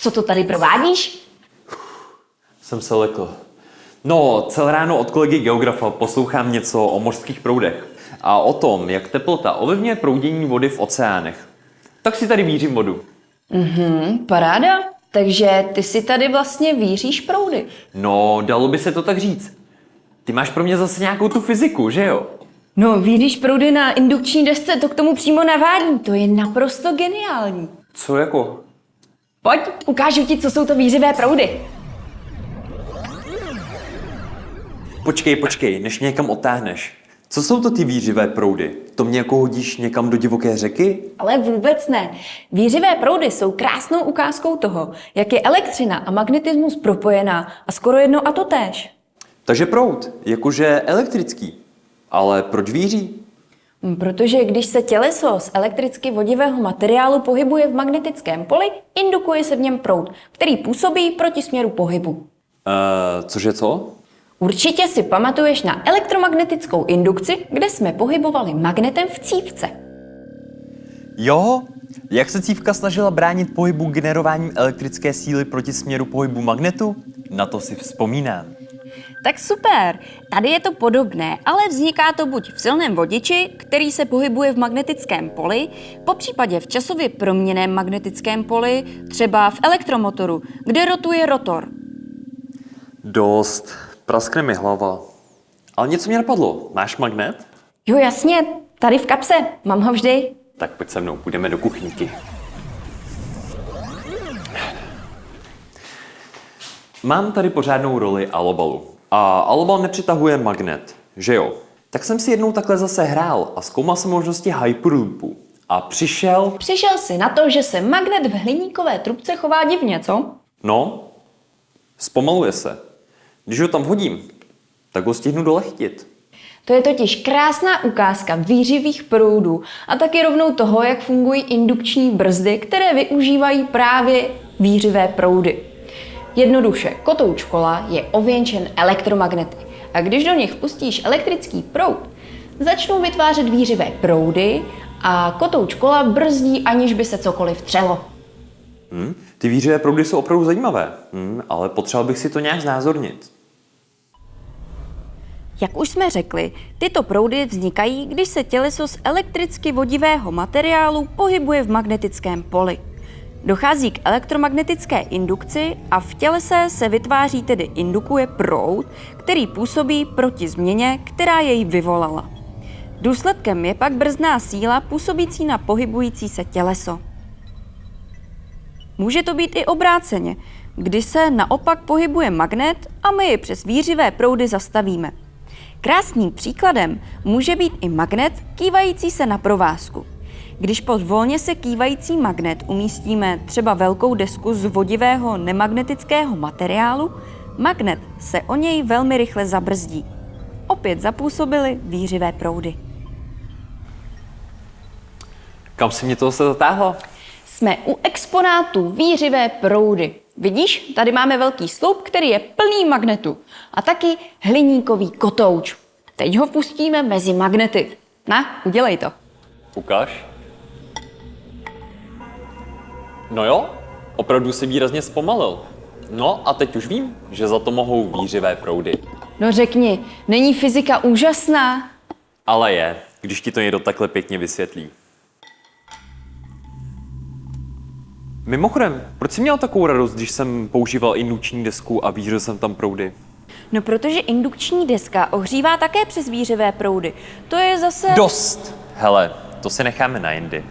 co to tady provádíš? Jsem se lekl. No, celé ráno od kolegy geografa poslouchám něco o mořských proudech a o tom, jak teplota ovlivňuje proudění vody v oceánech. Tak si tady vířím vodu. Hm, paráda. Takže ty si tady vlastně víříš proudy. No, dalo by se to tak říct. Ty máš pro mě zase nějakou tu fyziku, že jo? No, víříš proudy na indukční desce, to k tomu přímo navádí. To je naprosto geniální. Co jako? Pojď, ukážu ti, co jsou to vířivé proudy. Počkej, počkej, než mě někam otáhneš. Co jsou to ty vířivé proudy? To mě jako hodíš někam do divoké řeky? Ale vůbec ne. Vířivé proudy jsou krásnou ukázkou toho, jak je elektřina a magnetismus propojená a skoro jedno a to též. Takže proud, jakože elektrický. Ale proč víří? Hm, Protože když se těleso z elektricky vodivého materiálu pohybuje v magnetickém poli, indukuje se v něm proud, který působí proti směru pohybu. Uh, cože co? Určitě si pamatuješ na elektromagnetickou indukci, kde jsme pohybovali magnetem v cívce. Jo, jak se cívka snažila bránit pohybu generováním elektrické síly proti směru pohybu magnetu? Na to si vzpomínám. Tak super, tady je to podobné, ale vzniká to buď v silném vodiči, který se pohybuje v magnetickém poli, po případě v časově proměném magnetickém poli, třeba v elektromotoru, kde rotuje rotor. Dost. Praskne mi hlava. Ale něco mě napadlo. Máš magnet? Jo jasně, tady v kapse, mám ho vždy. Tak pojď se mnou, půjdeme do kuchyňky. Mám tady pořádnou roli alobalu. A alobal nepřitahuje magnet, že jo? Tak jsem si jednou takhle zase hrál a zkoumal jsem možnosti Hyperloopu. A přišel, Přišel si na to, že se magnet v hliníkové trubce chová divně, co? no, zpomaluje se. Když ho tam hodím, tak ho stihnu dole chytit. To je totiž krásná ukázka vířivých proudů a taky rovnou toho, jak fungují indukční brzdy, které využívají právě vířivé proudy. Jednoduše, kotouč kola je ověnčen elektromagnety a když do nich pustíš elektrický proud, začnou vytvářet vířivé proudy a kotouč kola brzdí, aniž by se cokoliv třelo. Hm? Ty vířivé proudy jsou opravdu zajímavé, hm? ale potřeboval bych si to nějak znázornit. Jak už jsme řekli, tyto proudy vznikají, když se těleso z elektricky vodivého materiálu pohybuje v magnetickém poli. Dochází k elektromagnetické indukci a v tělese se vytváří tedy indukuje proud, který působí proti změně, která jej vyvolala. Důsledkem je pak brzdná síla působící na pohybující se těleso. Může to být i obráceně, kdy se naopak pohybuje magnet a my ji přes vířivé proudy zastavíme. Krásným příkladem může být i magnet kývající se na provázku. Když pod volně se kývající magnet umístíme třeba velkou desku z vodivého nemagnetického materiálu, magnet se o něj velmi rychle zabrzdí. Opět zapůsobily vířivé proudy. Kam si mě to zase zatáhlo? Jsme u exponátu vířivé proudy. Vidíš, tady máme velký sloup, který je plný magnetu. A taky hliníkový kotouč. Teď ho pustíme mezi magnety. Na, udělej to. Ukáž. No jo, opravdu si výrazně zpomalil. No a teď už vím, že za to mohou vířivé proudy. No řekni, není fyzika úžasná? Ale je, když ti to někdo takhle pěkně vysvětlí. Mimochodem, proč jsi měl takovou radost, když jsem používal indukční desku a vířil jsem tam proudy? No protože indukční deska ohřívá také přes vířivé proudy. To je zase... Dost! Hele, to si necháme na jindy.